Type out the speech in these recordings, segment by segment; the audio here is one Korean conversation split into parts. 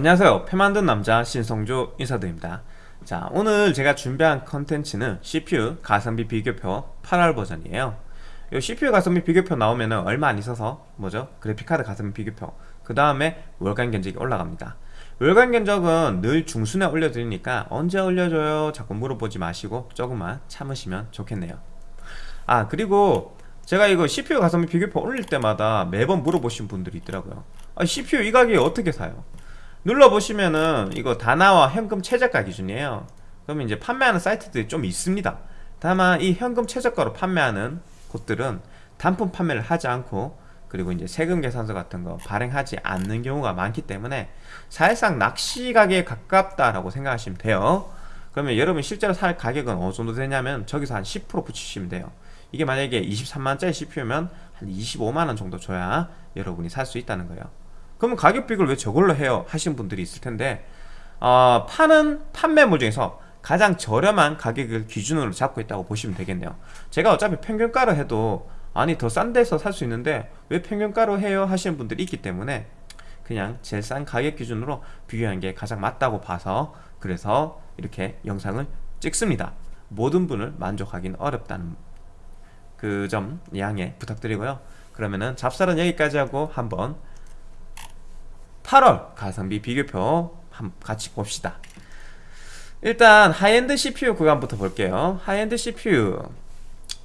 안녕하세요. 표 만든 남자 신성조 인사드립니다. 자 오늘 제가 준비한 컨텐츠는 CPU 가성비 비교표 8월 버전이에요. 이 CPU 가성비 비교표 나오면 얼마 안 있어서 뭐죠? 그래픽카드 가성비 비교표. 그 다음에 월간 견적이 올라갑니다. 월간 견적은 늘 중순에 올려드리니까 언제 올려줘요? 자꾸 물어보지 마시고 조금만 참으시면 좋겠네요. 아 그리고 제가 이거 CPU 가성비 비교표 올릴 때마다 매번 물어보신 분들이 있더라고요. 아, CPU 이 가격에 어떻게 사요 눌러보시면은 이거 다나와 현금 최저가 기준이에요. 그러면 이제 판매하는 사이트들이 좀 있습니다. 다만 이 현금 최저가로 판매하는 곳들은 단품 판매를 하지 않고 그리고 이제 세금 계산서 같은 거 발행하지 않는 경우가 많기 때문에 사실상 낚시 가격에 가깝다라고 생각하시면 돼요. 그러면 여러분 실제로 살 가격은 어느 정도 되냐면 저기서 한 10% 붙이시면 돼요. 이게 만약에 23만짜리 CPU면 한 25만원 정도 줘야 여러분이 살 수 있다는 거예요 그러면 가격 비교를 왜 저걸로 해요? 하시는 분들이 있을 텐데 어, 파는 판매물 중에서 가장 저렴한 가격을 기준으로 잡고 있다고 보시면 되겠네요 제가 어차피 평균가로 해도 아니 더 싼 데서 살 수 있는데 왜 평균가로 해요? 하시는 분들이 있기 때문에 그냥 제일 싼 가격 기준으로 비교하는 게 가장 맞다고 봐서 그래서 이렇게 영상을 찍습니다 모든 분을 만족하기는 어렵다는 그 점 양해 부탁드리고요 그러면은 잡설은 여기까지 하고 한번 8월 가성비 비교표 같이 봅시다. 일단 high-end CPU 구간부터 볼게요. high-end CPU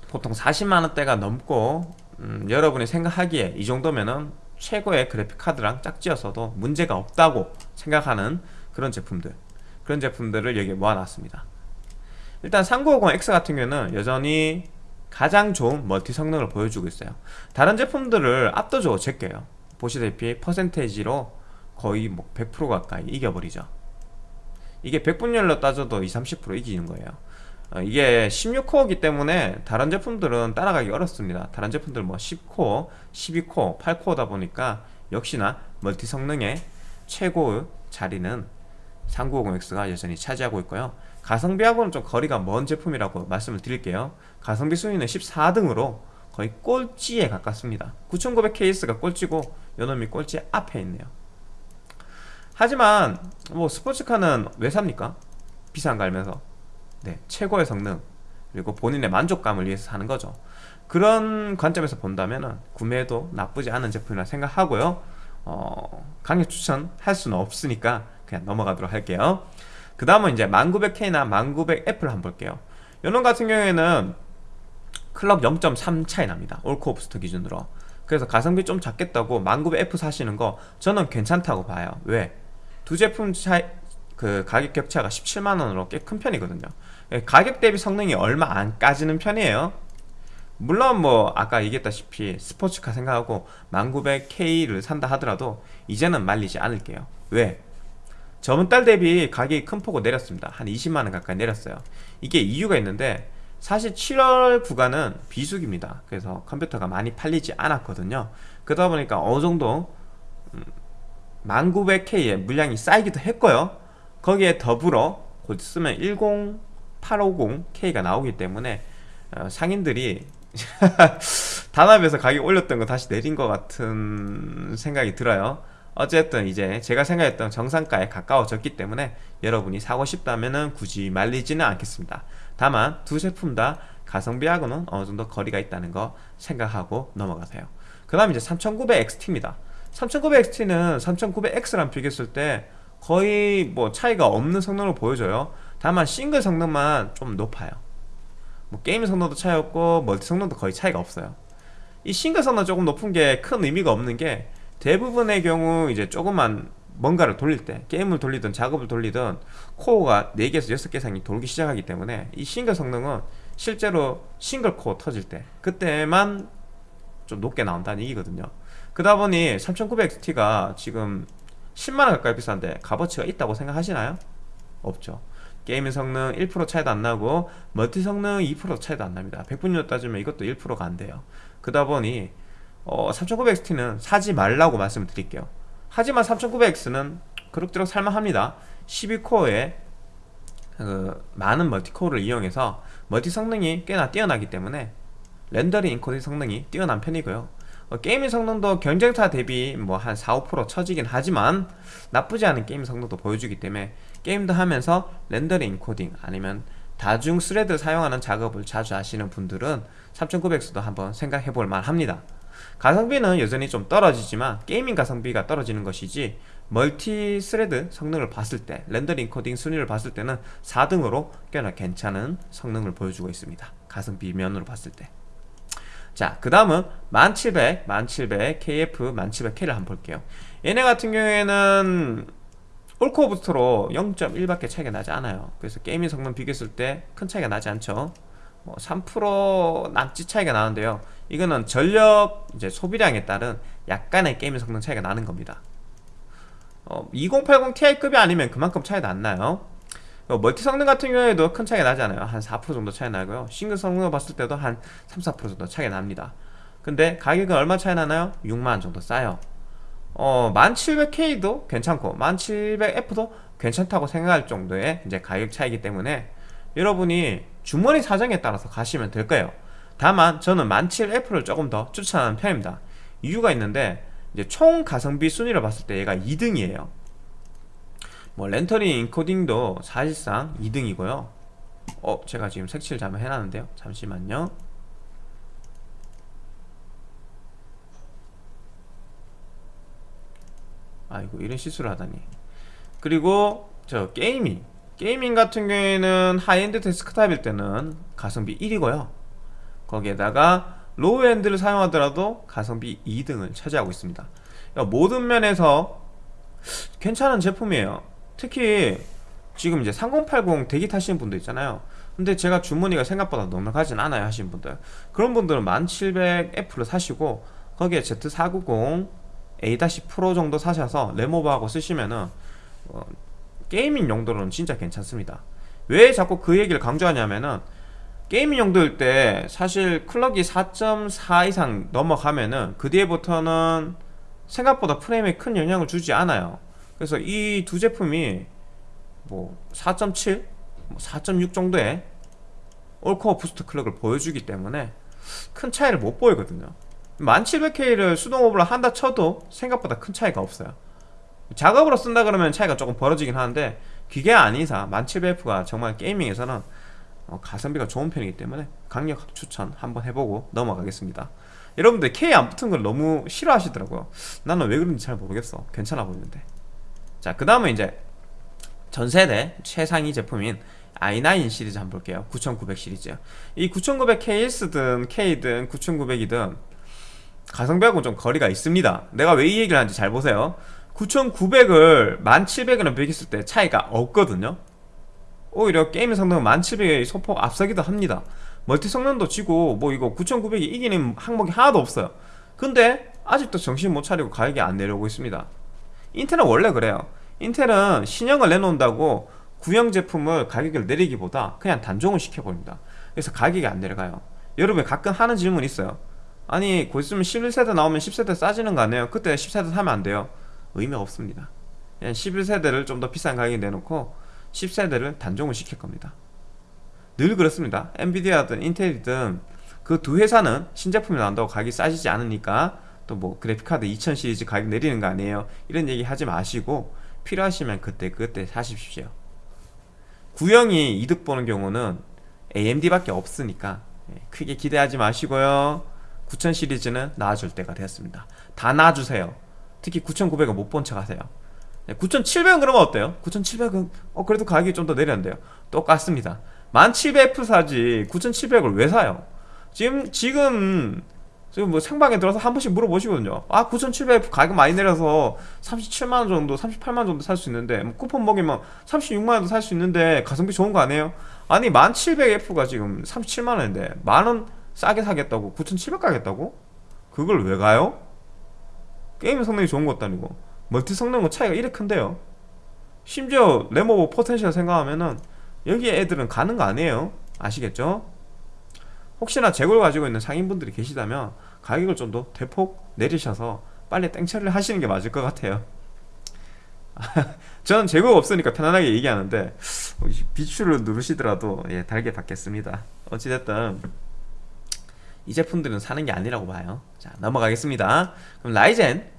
보통 40만원대가 넘고 음, 여러분이 생각하기에 이 정도면은 최고의 그래픽카드랑 짝지어서도 문제가 없다고 생각하는 그런 제품들 그런 제품들을 여기에 모아놨습니다. 일단 3950X 같은 경우는 여전히 가장 좋은 멀티 성능을 보여주고 있어요. 다른 제품들을 압도적으로 제껴요. 보시다시피 퍼센테이지로 거의 뭐 100% 가까이 이겨버리죠. 이게 100분열로 따져도 20, 30% 이기는 거예요. 어, 이게 16코어이기 때문에 다른 제품들은 따라가기 어렵습니다. 다른 제품들 뭐 10코어, 12코어, 8코어다 보니까 역시나 멀티 성능의 최고 자리는 3950X가 여전히 차지하고 있고요. 가성비하고는 좀 거리가 먼 제품이라고 말씀을 드릴게요. 가성비 순위는 14등으로 거의 꼴찌에 가깝습니다. 9900KS가 꼴찌고 요놈이 꼴찌 앞에 있네요 하지만 뭐 스포츠카는 왜 삽니까? 비싼 거 알면서. 네 최고의 성능. 그리고 본인의 만족감을 위해서 사는 거죠. 그런 관점에서 본다면 구매도 나쁘지 않은 제품이라 생각하고요. 어, 강력 추천할 수는 없으니까 그냥 넘어가도록 할게요. 그 다음은 이제 1900K나 1900F를 한번 볼게요. 이런 같은 경우에는 클럽 0.3 차이 납니다. 올코 오브스터 기준으로. 그래서 가성비 좀 작겠다고 1900F 사시는 거 저는 괜찮다고 봐요. 왜? 두 제품 차이 그 가격 격차가 17만원으로 꽤 큰 편이거든요. 예, 가격 대비 성능이 얼마 안 까지는 편이에요. 물론 뭐 아까 얘기했다시피 스포츠카 생각하고 1900K를 산다 하더라도 이제는 말리지 않을게요. 왜? 저번 달 대비 가격이 큰 폭으로 내렸습니다. 한 20만원 가까이 내렸어요. 이게 이유가 있는데 사실 7월 구간은 비수기입니다. 그래서 컴퓨터가 많이 팔리지 않았거든요. 그러다 보니까 어느정도 1900K의 물량이 쌓이기도 했고요. 거기에 더불어 곧 쓰면 10850K가 나오기 때문에 어, 상인들이 단합에서 가격 올렸던 거 다시 내린 것 같은 생각이 들어요. 어쨌든 이제 제가 생각했던 정상가에 가까워졌기 때문에 여러분이 사고 싶다면 굳이 말리지는 않겠습니다. 다만 두 제품 다 가성비하고는 어느 정도 거리가 있다는 거 생각하고 넘어가세요. 그 다음 이제 3900XT입니다 3900XT는 3900X랑 비교했을 때 거의 뭐 차이가 없는 성능을 보여줘요. 다만 싱글 성능만 좀 높아요. 뭐 게임 성능도 차이 없고 멀티 성능도 거의 차이가 없어요. 이 싱글 성능 조금 높은 게 큰 의미가 없는 게 대부분의 경우 이제 조금만 뭔가를 돌릴 때 게임을 돌리든 작업을 돌리든 코어가 4개에서 6개 이상이 돌기 시작하기 때문에 이 싱글 성능은 실제로 싱글 코어 터질 때 그때만 좀 높게 나온다는 얘기거든요 그러다 보니 3900XT가 지금 10만원 가까이 비싼데 값어치가 있다고 생각하시나요? 없죠. 게임 성능 1% 차이도 안 나고 멀티 성능 2% 차이도 안 납니다. 100분율 따지면 이것도 1%가 안 돼요. 그러다 보니 어, 3900XT는 사지 말라고 말씀을 드릴게요. 하지만 3900X는 그럭저럭 살만합니다. 12코어에 그 많은 multi-core를 이용해서 멀티 성능이 꽤나 뛰어나기 때문에 렌더링 인코딩 성능이 뛰어난 편이고요. 어, gaming 성능도 경쟁사 대비 뭐 한 4, 5% 처지긴 하지만 나쁘지 않은 게임 성능도 보여주기 때문에 게임도 하면서 렌더링 인코딩 아니면 다중 thread 사용하는 작업을 자주 하시는 분들은 3900X도 한번 생각해 볼 만합니다. 가성비는 여전히 좀 떨어지지만 gaming 가성비가 떨어지는 것이지 multi-thread 성능을 봤을 때 렌더링 인코딩 순위를 봤을 때는 4등으로 꽤나 괜찮은 성능을 보여주고 있습니다. 가성비 면으로 봤을 때 자, 그 다음은 1700, 1700, KF 1700K를 한번 볼게요. 얘네 같은 경우에는 all-core boost로 0.1밖에 차이가 나지 않아요. 그래서 gaming 성능 비교했을 때 큰 차이가 나지 않죠. 뭐3% 남짓 차이가 나는데요. 이거는 전력 이제 소비량에 따른 약간의 gaming 성능 차이가 나는 겁니다. 어, 2080 Ti급이 아니면 그만큼 차이도 안 나요. 어, 멀티 성능 같은 경우에도 큰 차이가 나지 않아요. 한 4% 정도 차이 나고요. 싱글 성능을 봤을 때도 한 3, 4% 정도 차이가 납니다. 근데 가격은 얼마 차이 나나요? 6만원 정도 싸요. 어, 1700K도 괜찮고 1700F도 괜찮다고 생각할 정도의 이제 가격 차이기 때문에 여러분이 주머니 사정에 따라서 가시면 될 거예요. 다만 저는 1700F를 조금 더 추천하는 편입니다. 이유가 있는데 이제 총 가성비 순위를 봤을 때 얘가 2등이에요 뭐 렌더링 인코딩도 사실상 2등이고요. 어 제가 지금 색칠 잘못 해놨는데요. 잠시만요. 아이고 이런 실수를 하다니. 그리고 저 gaming. gaming 같은 경우에는 하이엔드 데스크탑일 때는 가성비 1이고요. 거기에다가 low-end를 사용하더라도 가성비 2등을 차지하고 있습니다. 모든 면에서 괜찮은 제품이에요 특히 지금 이제 3080 대기 타시는 분들 있잖아요. 근데 제가 주머니가 생각보다 넉넉하진 않아요 하시는 분들. 그런 분들은 1700F를 사시고 거기에 Z490 A-Pro 정도 사셔서 램오버하고 쓰시면은 어, gaming 용도로는 진짜 괜찮습니다. 왜 자꾸 그 얘기를 강조하냐면은 gaming 용도일 때 사실 clock이 4.4 이상 넘어가면은 그 뒤에부터는 생각보다 프레임에 큰 영향을 주지 않아요 그래서 이 두 제품이 뭐 4.7, 뭐4.6 정도의 all-core boost clock을 보여주기 때문에 큰 차이를 못 보이거든요. 1700K를 수동오버를 한다 쳐도 생각보다 큰 차이가 없어요. 작업으로 쓴다 그러면 차이가 조금 벌어지긴 하는데 기계 이상 1700F가 정말 게이밍에서는 어, 가성비가 좋은 편이기 때문에 강력 추천 한번 해보고 넘어가겠습니다. 여러분들 K 안 붙은 걸 너무 싫어하시더라고요. 나는 왜 그런지 잘 모르겠어. 괜찮아 보이는데 자, 그 다음은 이제 전세대 최상위 제품인 i9 시리즈 한번 볼게요. 9900 시리즈요 이 9900 KS든 K든 9900이든 가성비하고는 좀 거리가 있습니다. 내가 왜 이 얘기를 하는지 잘 보세요. 9900을 1700이랑 비교했을 때 차이가 없거든요. 오히려 게임 성능은 1700에 소폭 앞서기도 합니다. 멀티 성능도 지고 뭐 이거 9900이 이기는 항목이 하나도 없어요. 근데 아직도 정신 못 차리고 가격이 안 내려오고 있습니다 인텔은 원래 그래요. 인텔은 신형을 내놓는다고 구형 제품을 가격을 내리기보다 그냥 단종을 시켜버립니다. 그래서 가격이 안 내려가요. 여러분 가끔 하는 질문 있어요. 아니 곧 있으면 11세대 나오면 10세대 싸지는 거 아니에요? 그때 10세대 사면 안 돼요? 의미가 없습니다. 그냥 11세대를 좀 더 비싼 가격에 내놓고 10세대를 단종을 시킬 겁니다. 늘 그렇습니다. 엔비디아든 인텔이든 그 두 회사는 신제품이 나온다고 가격이 싸지지 않으니까 또 뭐 그래픽카드 2000 시리즈 가격 내리는 거 아니에요? 이런 얘기 하지 마시고 필요하시면 그때 그때 사십시오. 구형이 이득 보는 경우는 AMD밖에 없으니까 예, 크게 기대하지 마시고요. 9000 시리즈는 나와줄 때가 되었습니다. 다 나와주세요. 특히 9900은 못 본 척 하세요. 9700은 그러면 어때요? 9700은 어 그래도 가격이 좀 더 내렸는데요. 똑같습니다. 1700F 사지 9700을 왜 사요? 지금 지금 지금 뭐 생방에 들어서 한 번씩 물어보시거든요 아 9,700 가격 많이 내려서 37만원 정도 38만원 정도 살 수 있는데 뭐 쿠폰 먹이면 36만원도 살 수 있는데 가성비 좋은 거 아니에요? 아니 1700F가 지금 37만원인데 만원 싸게 사겠다고 9,700 가겠다고? 그걸 왜 가요? 게임 성능이 좋은 것도 아니고 멀티 성능은 차이가 이렇게 큰데요 심지어 램오버 potential 생각하면은 여기 애들은 가는 거 아니에요 아시겠죠? 혹시나 재고를 가지고 있는 상인분들이 계시다면 가격을 좀 더 대폭 내리셔서 빨리 땡처리를 하시는 게 맞을 것 같아요. 저는 재고가 없으니까 편안하게 얘기하는데 비추를 누르시더라도 예, 달게 받겠습니다. 어찌됐든 이 제품들은 사는 게 아니라고 봐요. 자 넘어가겠습니다. 그럼 라이젠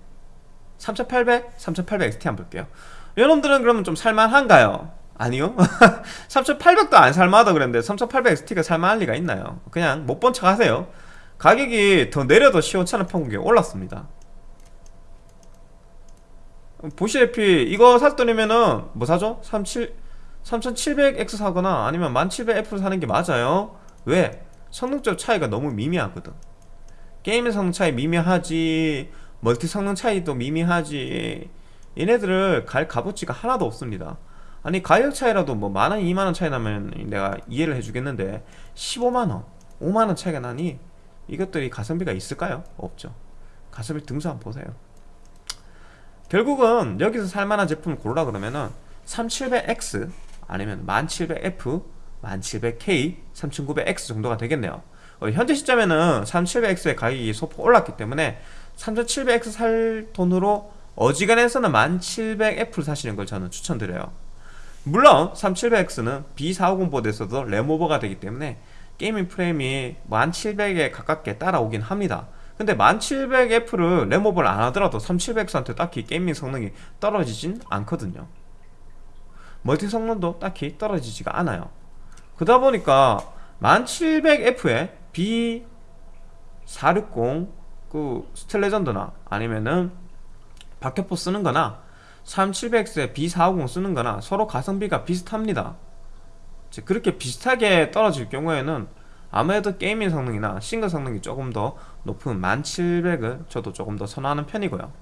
3800, 3800 XT 한번 볼게요. 여러분들은 그러면 좀 살만한가요? 아니요? 3800도 안 살만하다 그랬는데 3800 XT가 살만할 리가 있나요? 그냥 못 본 척 하세요. 가격이 더 내려도 15,000원 평균이 올랐습니다. 보시다시피 이거 살 돈이면은 뭐 사죠? 37, 3700X 사거나 아니면 1700F 사는 게 맞아요. 왜? 성능적 차이가 너무 미미하거든. 게임의 성능 차이 미미하지 멀티 성능 차이도 미미하지. 얘네들을 갈 값어치가 하나도 없습니다 아니 가격 차이라도 뭐 만원 2만원 차이 나면 내가 이해를 해주겠는데 15만원 5만원 차이가 나니 이것들이 가성비가 있을까요? 없죠. 가성비 등수 한번 보세요. 결국은 여기서 살만한 제품을 고르라 그러면은 3700X 아니면 1700F 1700K 3900X 정도가 되겠네요. 어, 현재 시점에는 3700X의 가격이 소폭 올랐기 때문에 3700X 살 돈으로 어지간해서는 1700F를 사시는 걸 저는 추천드려요 물론 3700X는 B450 보드에서도 램오버가 되기 때문에 gaming 프레임이 1700에 가깝게 따라오긴 합니다. 근데 1700F를 램오버를 안 하더라도 3700X한테 딱히 gaming 성능이 떨어지진 않거든요. 멀티 성능도 딱히 떨어지지가 않아요. 그러다 보니까 1700F에 B460 그 Steel Legend나 아니면은 박격포 쓰는 거나 3700X에 B450 쓰는 거나 서로 가성비가 비슷합니다. 그렇게 비슷하게 떨어질 경우에는 아무래도 게이밍 성능이나 싱글 성능이 조금 더 높은 1700을 저도 조금 더 선호하는 편이고요.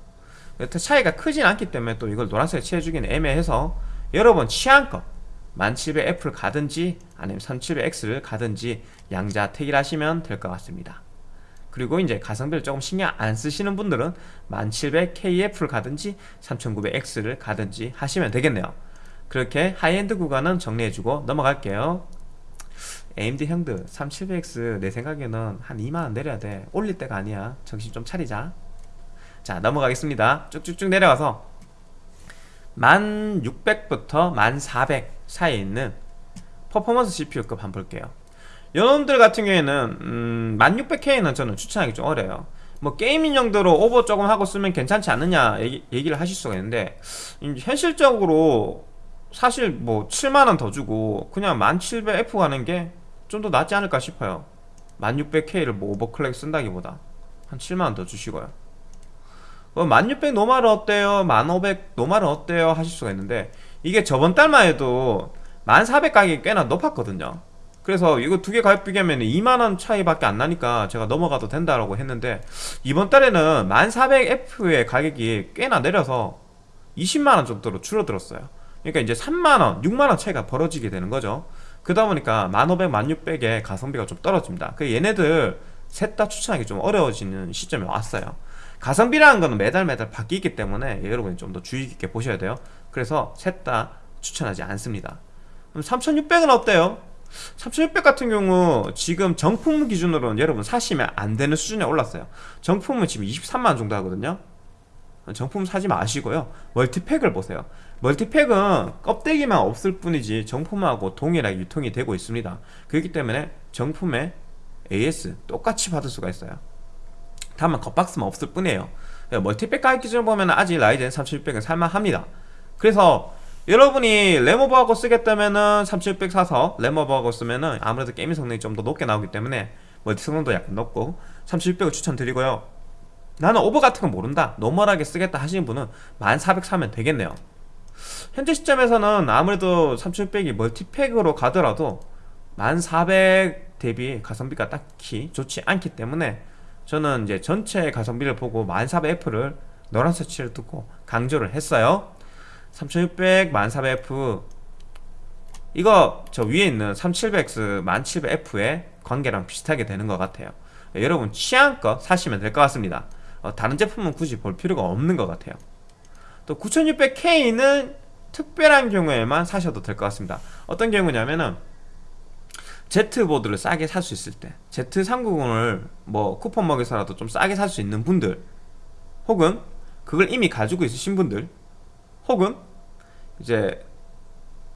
여튼 차이가 크진 않기 때문에 또 이걸 노란색에 칠해주기는 애매해서 여러분 취향껏 1700F를 가든지 아니면 3700X를 가든지 양자 택일 하시면 될 것 같습니다 그리고 이제 가성비를 조금 신경 안 쓰시는 분들은 1700KF를 가든지 3900X를 가든지 하시면 되겠네요. 그렇게 하이엔드 구간은 정리해주고 넘어갈게요. AMD 형들 3700X 내 생각에는 한 2만원 내려야 돼. 올릴 때가 아니야. 정신 좀 차리자. 자 넘어가겠습니다. 쭉쭉쭉 내려가서 1600부터 1400 사이에 있는 퍼포먼스 CPU급 한번 볼게요 여러분들 같은 경우에는 음, 1600K는 저는 추천하기 좀 어려요 뭐 gaming 용도로 오버 조금 하고 쓰면 괜찮지 않느냐 얘기, 얘기 를 하실 수가 있는데 현실적으로 사실 뭐 7만원 더 주고 그냥 1700F 가는 게 좀 더 낫지 않을까 싶어요 1600K를 뭐 overclock 쓴다기보다 한 7만원 더 주시고요 뭐1600 normal은 어때요? 1500 normal은 어때요? 하실 수가 있는데 이게 저번 달만 해도 1400 가격이 꽤나 높았거든요 그래서 이거 두 개 가격 비교하면 2만원 차이밖에 안 나니까 제가 넘어가도 된다라고 했는데 이번 달에는 1400F의 가격이 꽤나 내려서 20만원 정도로 줄어들었어요. 그러니까 이제 3만원, 6만원 차이가 벌어지게 되는 거죠. 그러다 보니까 1500, 1600의 가성비가 좀 떨어집니다. 그 얘네들 셋 다 추천하기 좀 어려워지는 시점에 왔어요. 가성비라는 거는 매달 매달 바뀌기 때문에 여러분이 좀 더 주의 깊게 보셔야 돼요. 그래서 셋 다 추천하지 않습니다. 그럼 3600은 어때요? 3600 같은 경우 지금 정품 기준으로는 여러분 사시면 안 되는 수준에 올랐어요. 정품은 지금 23만원 정도 하거든요. 정품 사지 마시고요. 멀티팩을 보세요. 멀티팩은 껍데기만 없을 뿐이지 정품하고 동일하게 유통이 되고 있습니다. 그렇기 때문에 정품에 AS 똑같이 받을 수가 있어요. 다만 겉박스만 없을 뿐이에요. multipack 가격 기준으로 보면 아직 라이젠 3600은 살만합니다. 그래서 여러분이 램오버하고 쓰겠다면은 3700 사서 램오버하고 쓰면은 아무래도 게임 성능이 좀 더 높게 나오기 때문에 멀티 성능도 약간 높고 3700을 추천드리고요. 나는 오버 같은 거 모른다. normal하게 쓰겠다 하시는 분은 1400 사면 되겠네요. 현재 시점에서는 아무래도 3600이 multipack으로 가더라도 1400 대비 가성비가 딱히 좋지 않기 때문에 저는 이제 전체 가성비를 보고 1400F를 노란색 칠을 두고 강조를 했어요 3600, 1400F 이거 저 위에 있는 3700X, 1700F의 관계랑 비슷하게 되는 것 같아요. 여러분 취향껏 사시면 될 것 같습니다. 어, 다른 제품은 굳이 볼 필요가 없는 것 같아요. 또 9600K는 특별한 경우에만 사셔도 될 것 같습니다. 어떤 경우냐면은 Z보드를 싸게 살 수 있을 때 Z390을 뭐 쿠폰 먹여서라도 좀 싸게 살 수 있는 분들 혹은 그걸 이미 가지고 있으신 분들 혹은 이제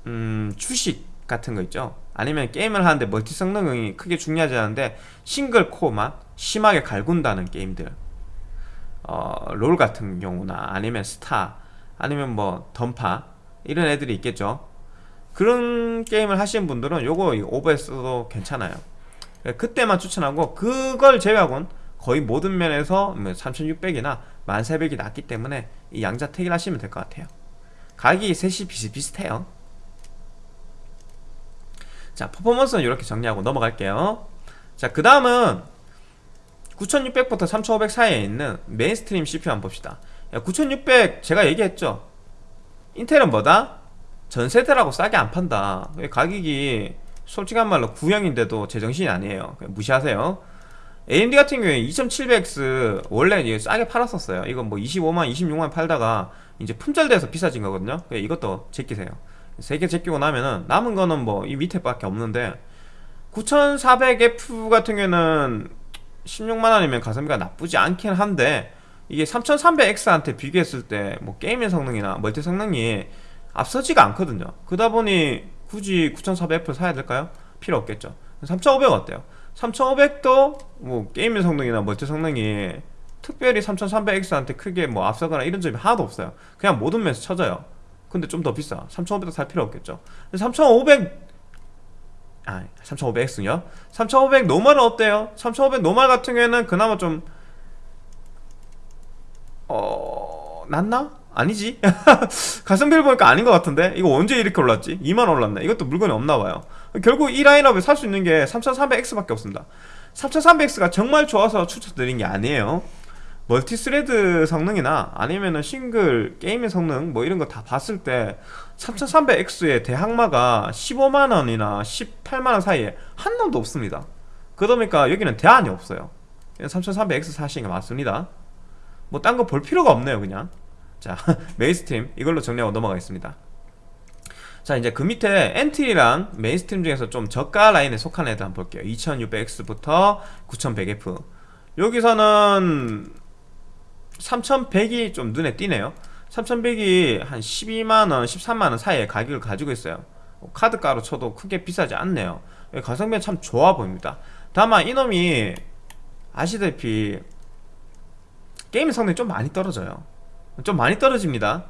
음 주식 같은 거 있죠? 아니면 게임을 하는데 멀티 성능이 크게 중요하지 않은데 single core만 심하게 갈군다는 게임들. 어, 롤 같은 경우나 아니면 스타 아니면 뭐 던파 이런 애들이 있겠죠? 그런 게임을 하시는 분들은 요거 OBS도 괜찮아요. 그때만 추천하고 그걸 제외하고는 거의 모든 면에서 3600이나 1300이 낫기 때문에 이 양자택일 하시면 될 것 같아요 가격이 셋이 비슷비슷해요. 자 퍼포먼스는 이렇게 정리하고 넘어갈게요. 자그 다음은 9600부터 3500 사이에 있는 mainstream CPU 한번 봅시다. 9600 제가 얘기했죠? 인텔은 뭐다? 전세대라고 싸게 안 판다. 가격이 솔직한 말로 구형인데도 제정신이 아니에요. 무시하세요. AMD 같은 경우에 2700X 원래 싸게 팔았었어요. 이건 뭐 25만 26만 팔다가 이제 품절돼서 비싸진 거거든요 이것도 제끼세요 세개 제끼고 나면은 남은 거는 뭐 이 밑에 밖에 없는데 9400F 같은 경우에는 16만원이면 가성비가 나쁘지 않긴 한데 이게 3300X한테 비교했을 때 뭐 게임의 성능이나 멀티 성능이 앞서지가 않거든요 그러다 보니 굳이 9400F 사야 될까요? 필요 없겠죠 3500 어때요? 3500도 뭐 게임의 성능이나 멀티 성능이 특별히 3300X한테 크게 뭐 앞서거나 이런 점이 하나도 없어요 그냥 모든 면에서 쳐져요 근데 좀 더 비싸 3500도 살 필요 없겠죠 3500 아, 3500X요? 3500 normal은 어때요? 3500 normal 같은 경우에는 그나마 좀 어... 낫나? 아니지? 가성비를 보니까 아닌 것 같은데? 이거 언제 이렇게 올랐지? 2만 올랐네 이것도 물건이 없나봐요 결국 이 라인업에 살 수 있는 게 3300X밖에 없습니다 3300X가 정말 좋아서 추천드린 게 아니에요 multi-thread 성능이나 아니면은 싱글 게임의 성능 뭐 이런 거 다 봤을 때 3300X의 대항마가 15만원이나 18만원 사이에 한 놈도 없습니다. 그러다 보니까 여기는 대안이 없어요. 3300X 사시는 게 맞습니다. 뭐 딴 거 볼 필요가 없네요 그냥. 자 mainstream 이걸로 정리하고 넘어가겠습니다. 자 이제 그 밑에 entry랑 mainstream 중에서 좀 저가 라인에 속한 애들 한번 볼게요. 2600X부터 9100F 여기서는 3100이 좀 눈에 띄네요. 3100이 한 12만원 13만원 사이에 가격을 가지고 있어요. 카드가로 쳐도 크게 비싸지 않네요. 가성비는 참 좋아 보입니다. 다만 이놈이 아시다시피 게임 성능이 좀 많이 떨어져요. 좀 많이 떨어집니다.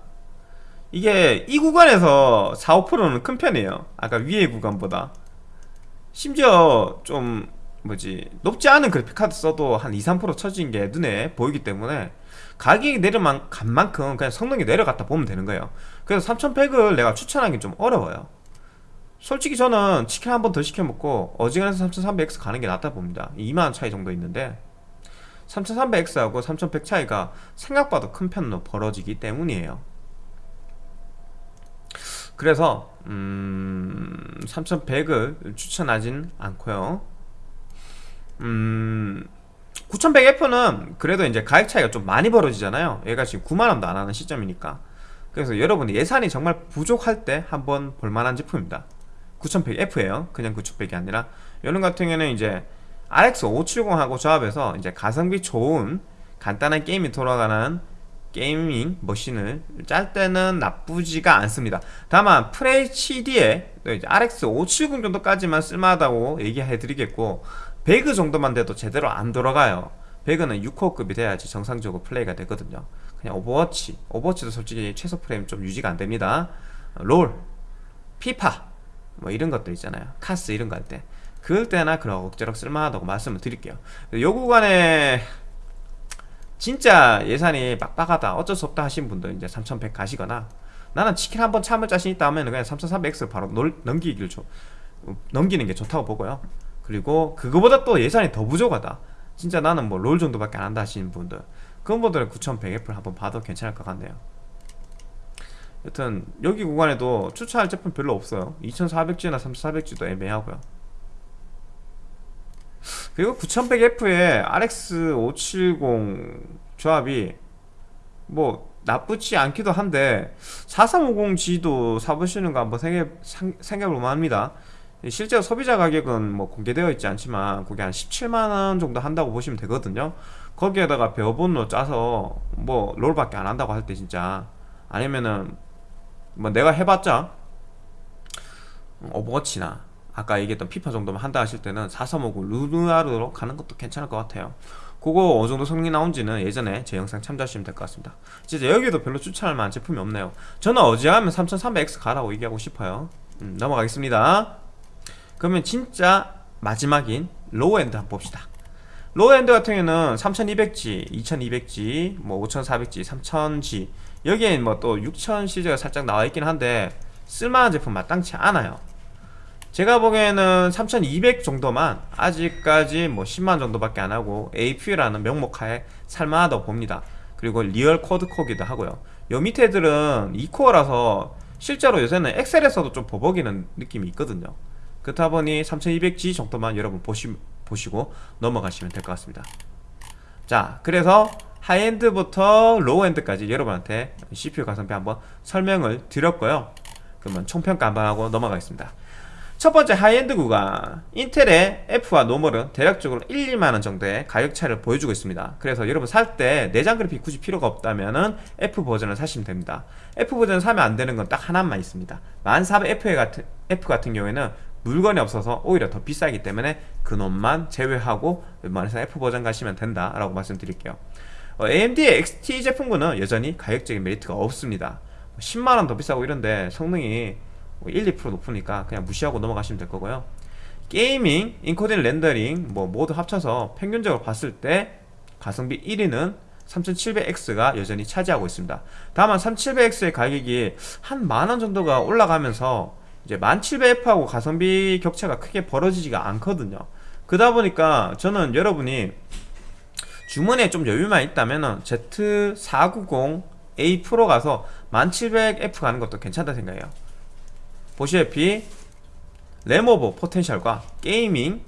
이게 이 구간에서 4, 5%는 큰 편이에요. 아까 위에 구간보다. 심지어 좀 뭐지 높지 않은 그래픽카드 써도 한 2, 3% 처진 게 눈에 보이기 때문에 가격이 내려간 만큼 그냥 성능이 내려갔다 보면 되는 거예요. 그래서 3100을 내가 추천하기 좀 어려워요. 솔직히 저는 치킨 한 번 더 시켜먹고 어지간해서 3300X 가는 게 낫다 봅니다. 2만원 차이 정도 있는데 3300X하고 3100 차이가 생각보다 큰 편으로 벌어지기 때문이에요. 그래서 음... 3100을 추천하진 않고요 음... 9100F는 그래도 이제 가격 차이가 좀 많이 벌어지잖아요. 얘가 지금 9만원도 안하는 시점이니까. 그래서 여러분이 예산이 정말 부족할 때 한번 볼만한 제품입니다. 9100F에요. 그냥 9100이 아니라. 이런 같은 경우에는 이제 RX 570하고 조합해서 이제 가성비 좋은 간단한 게임이 돌아가는 게이밍 머신을 짤 때는 나쁘지가 않습니다. 다만 FHD에 RX 570 정도까지만 쓸만하다고 얘기해 드리겠고 배그 정도만 돼도 제대로 안 돌아가요. 배그는 6코어급이 돼야지 정상적으로 플레이가 되거든요. 그냥 오버워치 오버워치도 솔직히 최소 프레임 좀 유지가 안됩니다. 롤 피파 뭐 이런 것들 있잖아요. 카스 이런 거 할 때. 그럴 때나 그런 억지로 쓸만하다고 말씀을 드릴게요. 요 구간에 진짜 예산이 빡빡하다 어쩔 수 없다 하신 분들 이제 3100 가시거나 나는 치킨 한번 참을 자신 있다 하면 그냥 3300X 바로 넘기길 줘 넘기는 게 좋다고 보고요 그리고 그거보다 또 예산이 더 부족하다. 진짜 나는 뭐 롤 정도밖에 안 한다 하시는 분들 그런 분들은 9100F를 한번 봐도 괜찮을 것 같네요. 여튼 여기 구간에도 추천할 제품 별로 없어요. 2400G나 3400G도 애매하고요. 그리고 9100F에 RX570 조합이 뭐 나쁘지 않기도 한데 4350G도 사보시는 거 한번 생각, 생각해볼 만 합니다 실제로 소비자 가격은 뭐 공개되어 있지 않지만 그게 한 17만원 정도 한다고 보시면 되거든요. 거기에다가 배어본로 짜서 뭐 롤밖에 안 한다고 할 때 진짜 아니면은 뭐 내가 해봤자 오버워치나 아까 얘기했던 피파 정도만 한다 하실 때는 4350 루누아르로 가는 것도 괜찮을 것 같아요. 그거 어느 정도 성능이 나온지는 예전에 제 영상 참조하시면 될 것 같습니다. 진짜 여기도 별로 추천할 만한 제품이 없네요. 저는 어지간하면 3300X 가라고 얘기하고 싶어요. 음, 넘어가겠습니다 그러면 진짜 마지막인 low-end 한번 봅시다. low-end 같은 경우는 3200G, 2200G, 뭐 5400G, 3000G 여기엔 뭐 또 6000 시리즈가 살짝 나와 있긴 한데 쓸만한 제품 마땅치 않아요. 제가 보기에는 3200 정도만 아직까지 뭐 10만 정도밖에 안 하고 APU라는 명목하에 살만하다고 봅니다. 그리고 real quad core기도 하고요. 요 밑에 애들은 2코어라서 실제로 요새는 엑셀에서도 좀 버벅이는 느낌이 있거든요 그렇다 보니 3200G 정도만 여러분 보시, 보시고 넘어가시면 될 것 같습니다. 자 그래서 high-end부터 low-end까지 여러분한테 CPU 가성비 한번 설명을 드렸고요. 그러면 총평가 한번 하고 넘어가겠습니다. 첫 번째 하이엔드 구간. 인텔의 F와 normal은 대략적으로 1, 2만원 정도의 가격 차이를 보여주고 있습니다. 그래서 여러분 살 때 내장 그래픽 굳이 필요가 없다면 F 버전을 사시면 됩니다. F 버전 사면 안 되는 건 딱 하나만 있습니다. 1400F 같은, F 같은 경우에는 물건이 없어서 오히려 더 비싸기 때문에 그놈만 제외하고 웬만해서 F 버전 가시면 된다 라고 말씀드릴게요. 어, AMD의 XT 제품군은 여전히 가격적인 메리트가 없습니다. 10만원 더 비싸고 이런데 성능이 1, 뭐2% 높으니까 그냥 무시하고 넘어가시면 될 거고요. gaming, encoding rendering 뭐 모두 합쳐서 평균적으로 봤을 때 가성비 1위는 3700X가 여전히 차지하고 있습니다. 다만 3700X의 가격이 한 만원 정도가 올라가면서 이제 1700F하고 가성비 격차가 크게 벌어지지가 않거든요. 그러다 보니까 저는 여러분이 주머니에 좀 여유만 있다면 Z490A 프로 가서 1700F 가는 것도 괜찮다 생각해요. 보시다시피 램 over potential과 gaming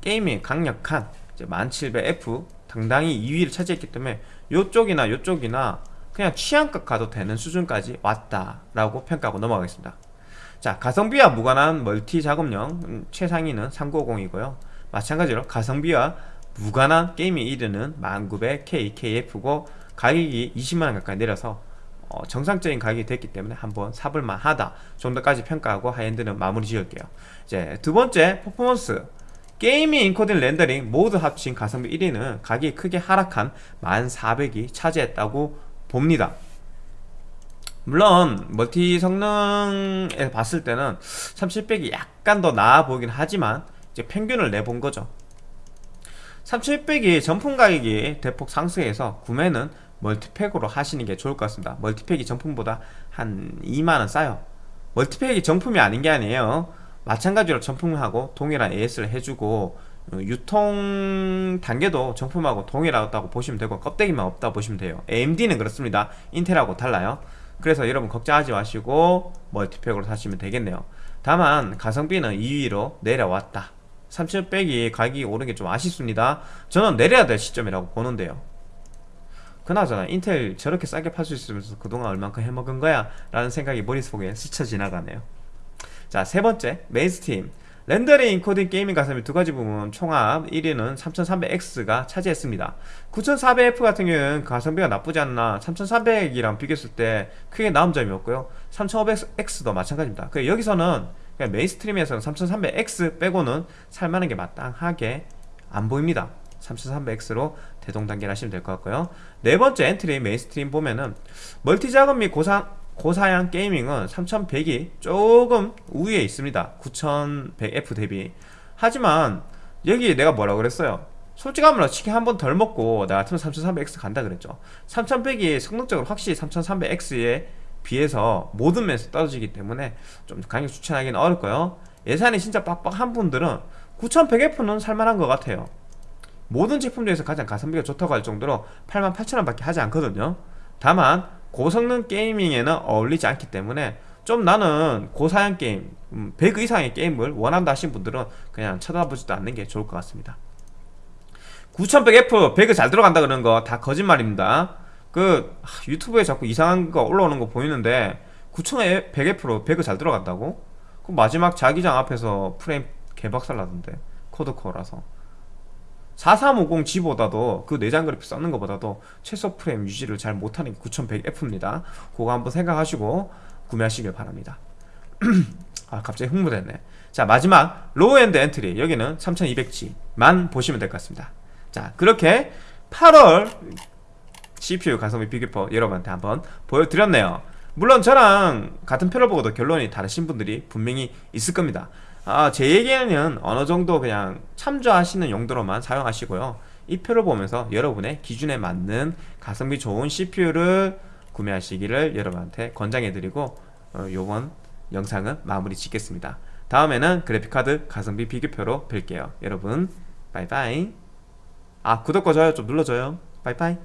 gaming 강력한 1700F 당당히 2위를 차지했기 때문에 요쪽이나 요쪽이나 그냥 취향껏 가도 되는 수준까지 왔다라고 평가하고 넘어가겠습니다. 자 가성비와 무관한 multi 작업용 음, 최상위는 390이고요. 마찬가지로 가성비와 무관한 gaming 1위는 1900K, KF고 가격이 20만원 가까이 내려서 어, 정상적인 가격이 됐기 때문에 한번 사볼만 하다 정도까지 평가하고 high-end는 마무리 지을게요. 이제 두 번째 퍼포먼스. gaming encoding rendering 모두 합친 가성비 1위는 가격이 크게 하락한 1400이 차지했다고 봅니다. 물론 multi 성능에 봤을 때는 3700이 약간 더 나아 보이긴 하지만 이제 평균을 내본 거죠. 3700이 정품 가격이 대폭 상승해서 구매는 multi pack으로 하시는 게 좋을 것 같습니다. multi pack이 정품보다 한 2만원 싸요. 멀티팩이 정품이 아닌 게 아니에요. 마찬가지로 정품하고 동일한 AS를 해주고 어, 유통 단계도 정품하고 동일하다고 보시면 되고 껍데기만 없다 보시면 돼요. AMD는 그렇습니다. 인텔하고 달라요. 그래서 여러분 걱정하지 마시고 멀티팩으로 사시면 되겠네요. 다만 가성비는 2위로 내려왔다. 3700이 가격이 오른 게 좀 아쉽습니다. 저는 내려야 될 시점이라고 보는데요. 그나저나 인텔 저렇게 싸게 팔 수 있으면서 그동안 얼만큼 해먹은 거야? 라는 생각이 머릿속에 스쳐 지나가네요. 자 세 번째 mainstream rendering encoding gaming 가성비 두 가지 부분 총합 1위는 3300X가 차지했습니다. 9400F 같은 경우는 가성비가 나쁘지 않나. 3300이랑 비교했을 때 크게 나은 점이 없고요. 3500X도 마찬가지입니다. 그 여기서는 mainstream에서는 3300X 빼고는 살만한 게 마땅하게 안 보입니다. 3300X로 대동단결을 하시면 될 것 같고요. 네 번째 entry mainstream 보면은 multi 작업 및 고사, 고사양 gaming은 3100이 조금 우위에 있습니다. 9100F 대비. 하지만 여기 내가 뭐라 그랬어요? 솔직한 말로 치킨 한 번 덜 먹고 나 같으면 3300X 간다 그랬죠. 3100이 성능적으로 확실히 3300X에 비해서 모든 면에서 떨어지기 때문에 좀 강력 추천하기는 어렵고요. 예산이 진짜 빡빡한 분들은 9100F는 살만한 것 같아요. 모든 제품 중에서 가장 가성비가 좋다고 할 정도로 88,000원 밖에 하지 않거든요. 다만 고성능 게이밍에는 어울리지 않기 때문에 좀 나는 고사양 게임 100 음, 이상의 게임을 원한다 하신 분들은 그냥 쳐다보지도 않는 게 좋을 것 같습니다. 9100F 100이 잘 들어간다 그러는 거 다 거짓말입니다. 그 유튜브에 자꾸 이상한 거 올라오는 거 보이는데 9100F로 배그 잘 돌아간다고? 그 마지막 자기장 앞에서 프레임 개박살 나던데 quad core라서 4350G보다도 그 내장 그래픽 썼는 것보다도 최소 프레임 유지를 잘 못하는 게 9100F입니다. 그거 한번 생각하시고 구매하시길 바랍니다. 아 갑자기 흥분했네. 자 마지막 low-end entry. 여기는 3200G만 보시면 될 것 같습니다. 자 그렇게 8월 CPU 가성비 비교표 여러분한테 한번 보여드렸네요. 물론 저랑 같은 표를 보고도 결론이 다르신 분들이 분명히 있을 겁니다 아, 제 얘기는 어느 정도 그냥 참조하시는 용도로만 사용하시고요. 이 표를 보면서 여러분의 기준에 맞는 가성비 좋은 CPU를 구매하시기를 여러분한테 권장해드리고 어, 요번 영상은 마무리 짓겠습니다. 다음에는 그래픽카드 가성비 비교표로 뵐게요. 여러분 바이바이. 아 구독과 좋아요 좀 눌러줘요. 바이바이